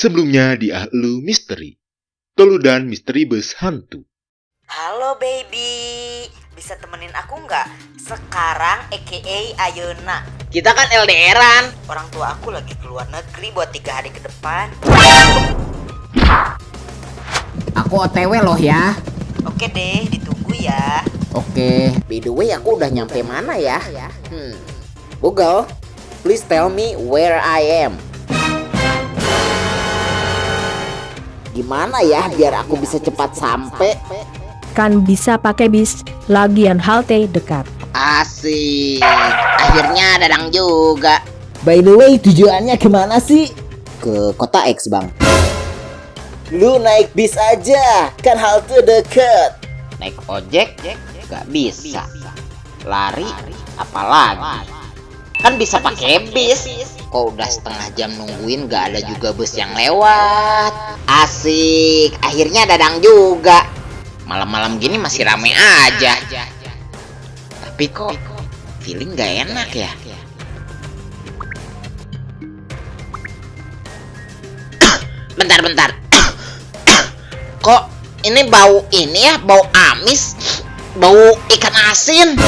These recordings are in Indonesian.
Sebelumnya di Ahlu Misteri. Toludan Misteri Bus Hantu. Halo baby, bisa temenin aku nggak? Sekarang aka Ayuna. Kita kan LDRan. Orang tua aku lagi keluar negeri buat tiga hari ke depan. Aku OTW loh ya. Oke deh, ditunggu ya. Oke. By the way, aku udah nyampe mana ya? Hmm. Google, please tell me where I am. Gimana ya biar aku bisa cepat sampai? Kan bisa pakai bis, lagian halte dekat. Asik. Akhirnya dadang juga. By the way, tujuannya ke mana sih? Ke kota X, Bang. Lu naik bis aja, kan halte deket. Naik ojek gak bisa. Lari apalagi. Kan bisa pakai bis. Kok udah setengah jam nungguin gak ada juga bus yang lewat. Asik. Akhirnya dadang juga. Malam-malam gini masih rame aja. Tapi kok feeling gak enak ya? bentar bentar. kok ini bau ini ya, bau amis, bau ikan asin.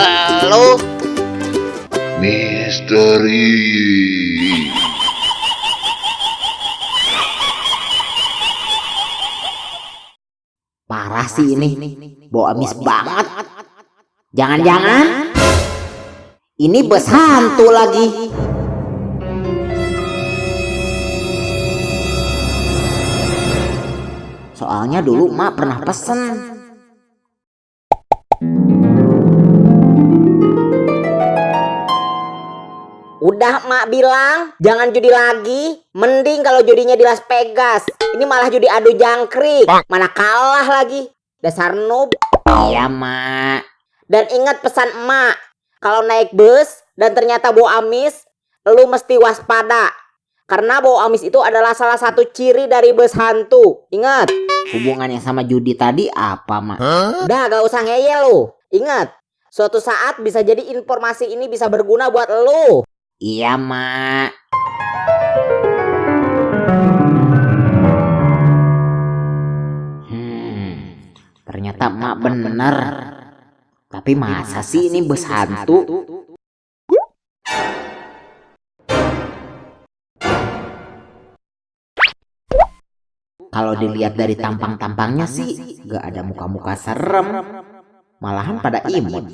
Halo, Misteri. parah sih ini. Bau amis banget. Jangan-jangan ini bus hantu lagi. Soalnya dulu mak pernah pesen. Udah mak bilang jangan judi lagi. Mending kalau judinya di Las Vegas. Ini malah judi adu jangkrik. Mana kalah lagi. Dasar noob. Iya mak. Dan ingat pesan emak. Kalau naik bus dan ternyata bau amis. Lu mesti waspada. Karena bau amis itu adalah salah satu ciri dari bus hantu. Ingat. Hubungannya sama judi tadi apa mak? Udah gak usah ngeyel lu. Ingat. Suatu saat bisa jadi informasi ini bisa berguna buat lu. Iya, Mak. Hmm, ternyata Mak bener. Tapi masa sih ini bus hantu? Kalau dilihat dari tampang-tampangnya sih, gak ada muka-muka serem. Malahan pada imut.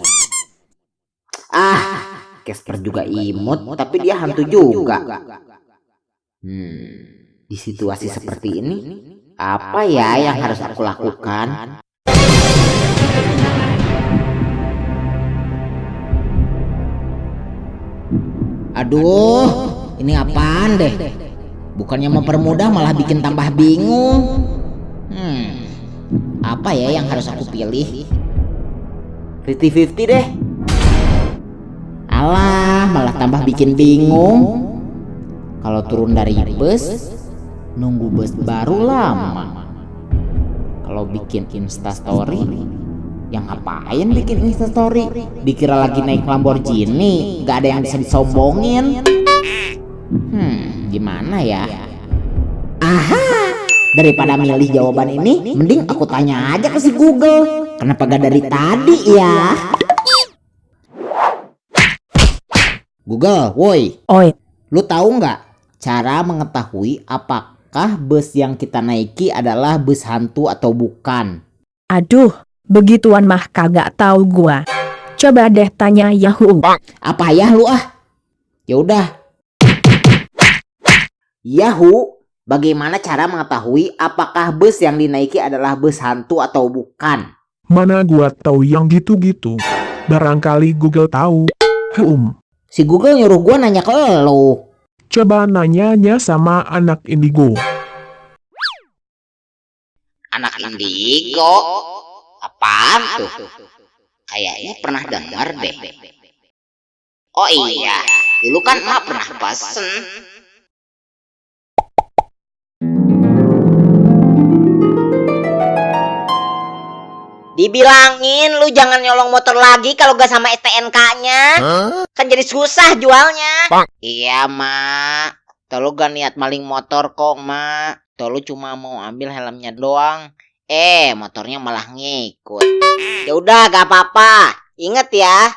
Ah, Casper juga imut, tapi dia hantu juga. Hmm, di situasi seperti ini, apa ya yang harus aku lakukan? Aduh, ini apaan deh? Bukannya mempermudah malah bikin tambah bingung. Hmm, apa ya yang harus aku pilih? 50-50 deh. Alah, malah tambah bikin bingung. Kalau turun dari bus, nunggu bus baru lama. Kalau bikin Insta story, yang ngapain bikin Insta story? Dikira lagi naik Lamborghini, gak ada yang bisa disombongin. Hmm, gimana ya? Aha, daripada milih jawaban ini, mending aku tanya aja ke si Google. Kenapa gak dari tadi ya? Google, woi, Oi, lu tahu nggak cara mengetahui apakah bus yang kita naiki adalah bus hantu atau bukan? aduh, begituan mah kagak tahu gua. Coba deh tanya Yahoo. Apa ya lu ah? Ya udah. Yahoo, bagaimana cara mengetahui apakah bus yang dinaiki adalah bus hantu atau bukan? Mana gua tahu yang gitu-gitu. Barangkali Google tahu. Hmm, Si Google nyuruh gua nanya ke lo. coba nanyanya sama anak indigo. Anak indigo? Apaan tuh? Kayaknya pernah dengar deh. Oh iya, dulu kan emak pernah pesen. Dibilangin lu jangan nyolong motor lagi kalau gak sama STNK-nya. Kan jadi susah jualnya. Iya, Mak. Tolu gak niat maling motor kok, Mak. Tolu cuma mau ambil helmnya doang. Eh, motornya malah ngikut. Ya udah, gak apa-apa. Ingat ya,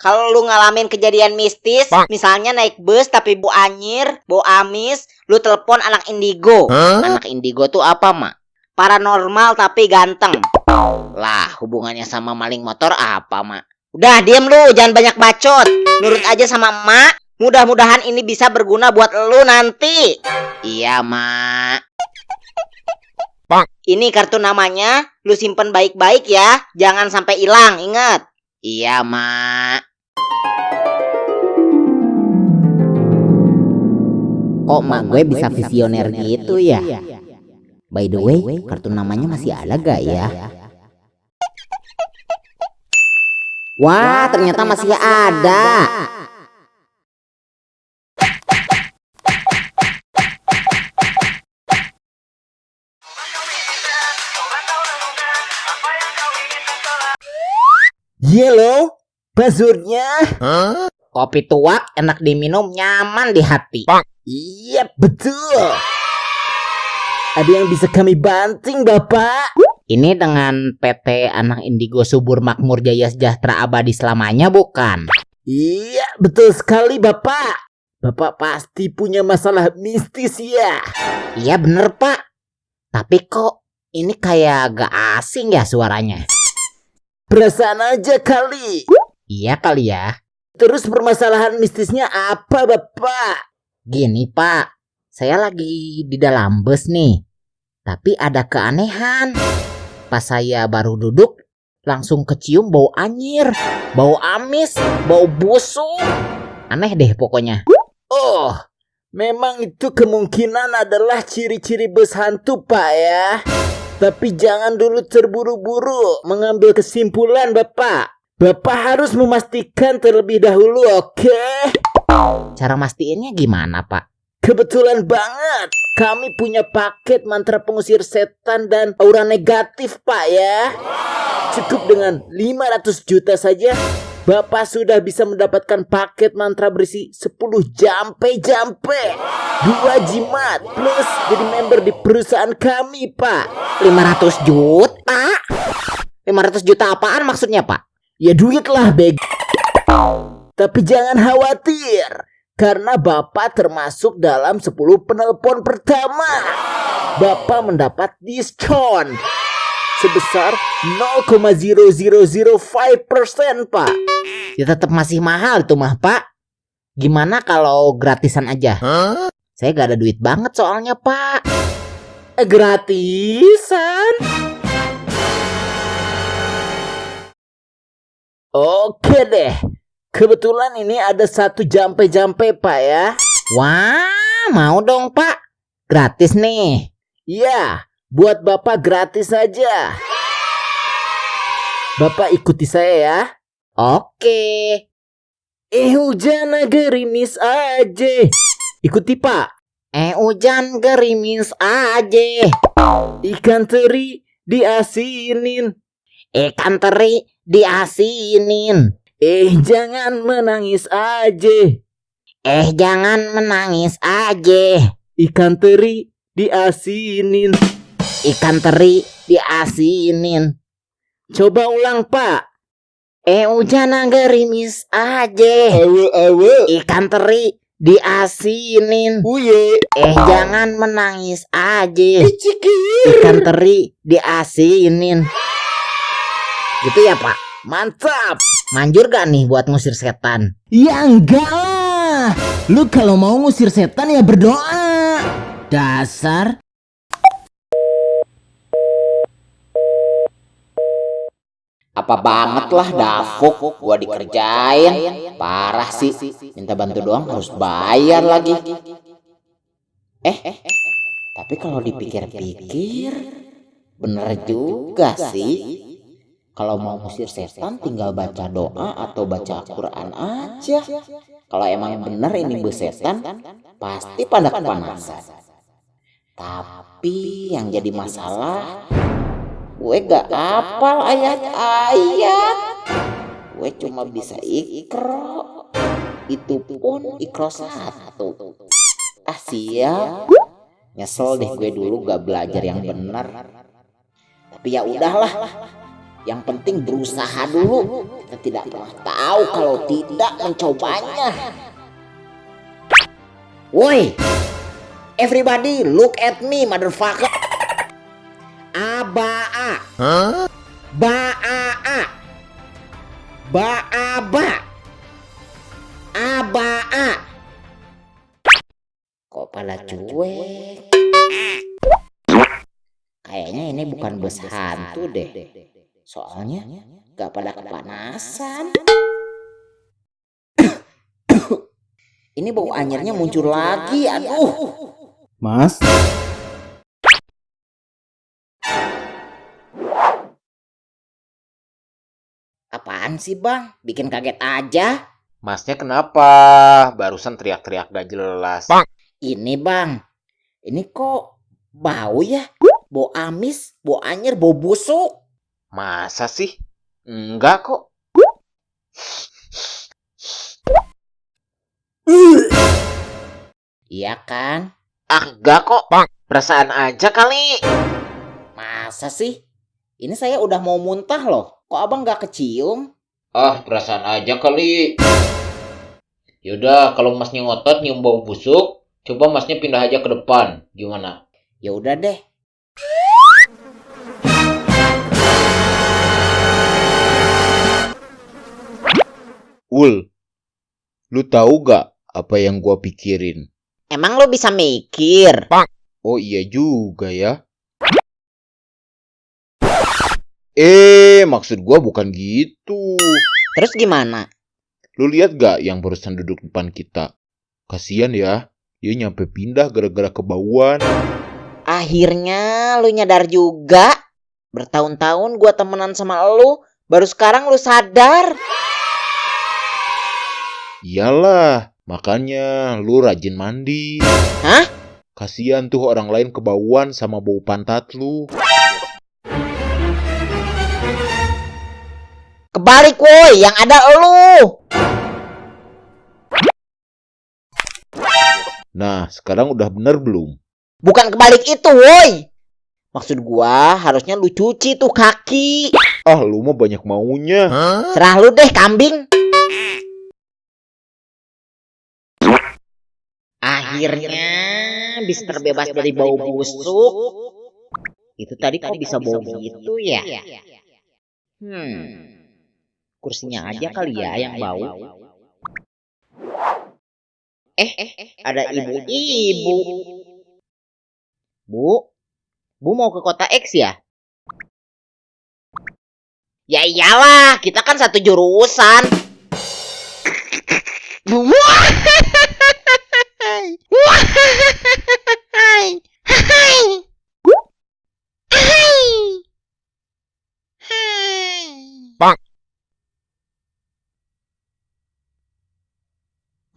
kalau lu ngalamin kejadian mistis, misalnya naik bus tapi bu anyir, bu amis, lu telepon anak indigo. Anak indigo tuh apa, Mak? Paranormal tapi ganteng. Lah, hubungannya sama maling motor apa, Mak? Udah, diem lu, jangan banyak bacot. Nurut aja sama Mak. Mudah-mudahan ini bisa berguna buat lu nanti. Iya, Mak. Ini kartu namanya, lu simpen baik-baik ya. Jangan sampai hilang, ingat. Iya, Mak. Kok mak gue bisa visioner gitu ya? By the way, kartu namanya masih ada gak ya? Wah, ternyata masih ada. Yellow, buzzurnya. Kopi tua enak diminum, nyaman di hati. Iya, betul. Ada yang bisa kami banting, Bapak? Ini dengan PT Anak Indigo Subur Makmur Jaya Sejahtera Abadi selamanya bukan? Iya, betul sekali, Bapak. Bapak pasti punya masalah mistis ya. Iya bener pak. Tapi kok ini kayak gak asing ya suaranya? Perasaan aja kali. Iya kali ya. Terus permasalahan mistisnya apa, Bapak? Gini pak, saya lagi di dalam bus nih. Tapi ada keanehan. Pas saya baru duduk, langsung kecium bau anyir, bau amis, bau busuk. Aneh deh pokoknya. Oh, memang itu kemungkinan adalah ciri-ciri bus hantu, Pak ya. Tapi jangan dulu terburu-buru mengambil kesimpulan, Bapak. Bapak harus memastikan terlebih dahulu, oke? Cara mastiinnya gimana pak? Kebetulan banget, kami punya paket mantra pengusir setan dan aura negatif, Pak ya. Cukup dengan 500 juta saja, Bapak sudah bisa mendapatkan paket mantra berisi 10 jampe-jampe, dua jimat, plus jadi member di perusahaan kami, Pak. 500 juta? 500 juta apaan maksudnya pak? Ya duit lah, beg. Tapi jangan khawatir, karena Bapak termasuk dalam 10 penelpon pertama. Bapak mendapat diskon sebesar 0,0005%, Pak. Ya tetap masih mahal itu mah pak. Gimana kalau gratisan aja? Saya gak ada duit banget soalnya pak. Eh, gratisan? Oke deh. Kebetulan ini ada satu jampe-jampe, Pak ya. Wah, mau dong pak. Gratis nih. Iya, buat Bapak gratis saja. Bapak ikuti saya ya. Oke. Eh hujan gerimis aja. Ikuti Pak. Eh hujan gerimis aja. Ikan teri diasinin. Ikan teri diasinin. Eh jangan menangis aja. Eh jangan menangis aja. Ikan teri diasinin. Ikan teri diasinin. Coba ulang Pak. Eh hujan gerimis aja. Awe awe. Ikan teri diasinin. Uye. Eh jangan menangis aja. Icikir. Ikan teri diasinin. Gitu ya pak? Mantap. Manjur gak nih buat ngusir setan? Ya enggak lah. Lu kalau mau ngusir setan ya berdoa. Dasar. Apa banget lah dafuk gua dikerjain. Parah sih. Minta bantu doang harus bayar lagi. Eh, tapi kalau dipikir-pikir bener juga sih. Kalau mau ngusir setan tinggal baca doa atau baca Al-Quran aja. Kalau emang bener ini bus setan, pasti pada kepanasan. Tapi yang jadi masalah, Gue gak apal ayat-ayat. Gue cuma bisa ikro. Itu pun ikro satu. Ah siap. Nyesel deh gue dulu gak belajar yang benar. Tapi ya udahlah. Yang penting berusaha dulu. Kita tidak pernah tahu kalau tidak mencobanya. Woi, everybody look at me, motherfucker. Abaa. Baa. Baaba. Abaa. Kok pala cuek? Kayaknya ini bukan bus hantu deh. Soalnya gak pada kepanasan. Ini bau anyirnya muncul lagi, aduh. Mas, Apaan sih bang? Bikin kaget aja. Masnya kenapa? Barusan teriak-teriak gak jelas. Ini bang, ini kok bau ya? Bau amis, bau anyir, bau busuk. Masa sih? Enggak kok. Iya kan? Ah, enggak kok. Perasaan aja kali. Masa sih? Ini saya udah mau muntah loh. Kok abang gak kecium? Ah, perasaan aja kali. Yaudah, kalau masnya ngotot nyium bau busuk, coba masnya pindah aja ke depan. Gimana? Ya udah deh. Ul, lu tahu gak apa yang gua pikirin? Emang lo bisa mikir? Oh iya juga ya. Eh, maksud gua bukan gitu. Terus gimana? Lu lihat gak yang barusan duduk depan kita? Kasian ya, dia nyampe pindah gara-gara kebauan. Akhirnya lu nyadar juga. Bertahun-tahun gua temenan sama lu, baru sekarang lu sadar. Iyalah, makanya lu rajin mandi. Hah? Kasian tuh orang lain kebauan sama bau pantat lu. Kebalik woi, yang ada lu. Nah, sekarang udah bener belum? Bukan kebalik itu woi. Maksud gua harusnya lu cuci tuh kaki. Ah, lu mah banyak maunya. Serah lu deh kambing. Akhirnya bisa terbebas dari bau busuk. Itu tadi kok bisa bau gitu ya? Hmm. Kursinya aja kali ya yang bau. Eh, ada ibu-ibu. Bu, Bu mau ke kota X ya? Ya iyalah, kita kan satu jurusan.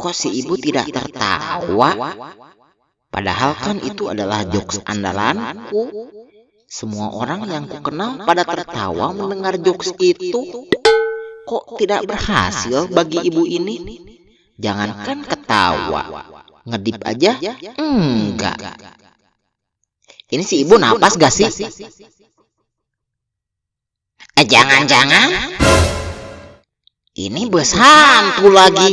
Kok si ibu tidak tertawa? Padahal kan itu adalah jokes andalanku. Semua orang yang kukenal pada tertawa mendengar jokes itu. Kok tidak berhasil bagi ibu ini? Jangankan ketawa, ngedip aja enggak. Ini si ibu napas gak sih? Eh jangan-jangan ini bus hantu lagi.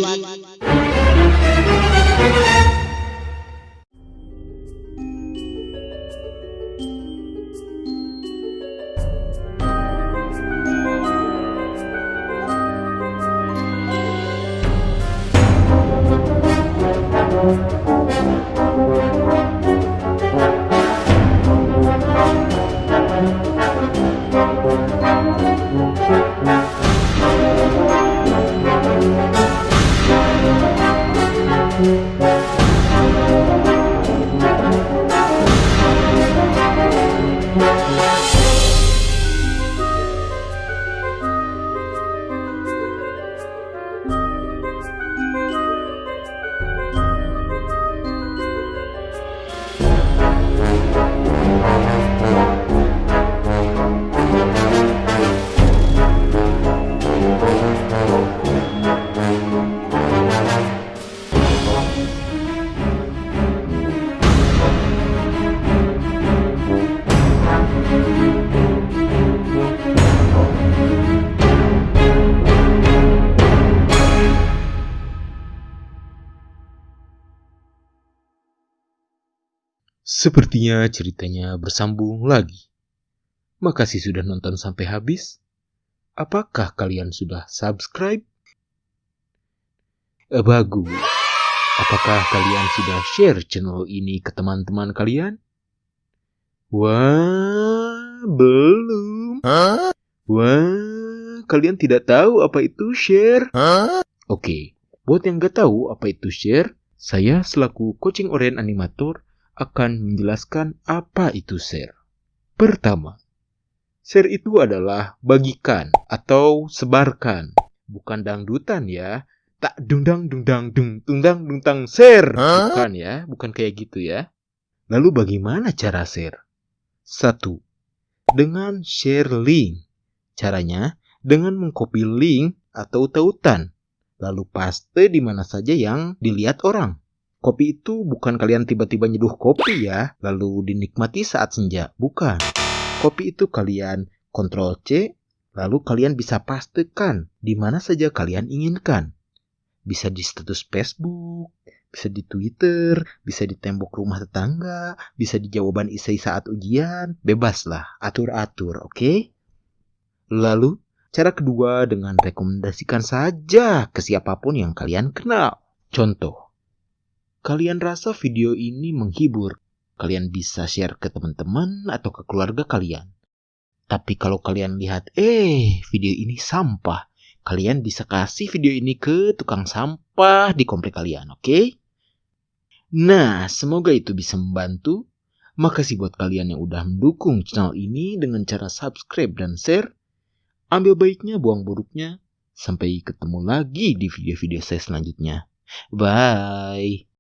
Sepertinya ceritanya bersambung lagi. Makasih sudah nonton sampai habis. Apakah kalian sudah subscribe? Eh, bagus. Apakah kalian sudah share channel ini ke teman-teman kalian? Wah, belum. Wah, kalian tidak tahu apa itu share? Oke, buat yang gak tahu apa itu share, saya selaku coaching orient animator akan menjelaskan apa itu share. Pertama, share itu adalah bagikan atau sebarkan, bukan dangdutan ya. Tak dungdang dungdang dung tungdang dungtang share, bukan ya, bukan kayak gitu ya. Lalu bagaimana cara share? Satu, dengan share link. Caranya dengan mengcopy link atau tautan, lalu paste di mana saja yang dilihat orang. Kopi itu bukan kalian tiba-tiba nyeduh kopi ya, lalu dinikmati saat senja. Bukan. Kopi itu kalian Ctrl C, lalu kalian bisa pastekan di mana saja kalian inginkan. Bisa di status Facebook, bisa di Twitter, bisa di tembok rumah tetangga, bisa di jawaban isai saat ujian, bebas lah, atur-atur, oke? Okay? Lalu, cara kedua dengan rekomendasikan saja ke siapa pun yang kalian kenal. Contoh, kalian rasa video ini menghibur, kalian bisa share ke teman-teman atau ke keluarga kalian. Tapi kalau kalian lihat, eh, video ini sampah, kalian bisa kasih video ini ke tukang sampah di komplek kalian, oke? Okay? Nah, semoga itu bisa membantu. Makasih buat kalian yang udah mendukung channel ini dengan cara subscribe dan share. Ambil baiknya, buang buruknya. Sampai ketemu lagi di video-video saya selanjutnya. Bye.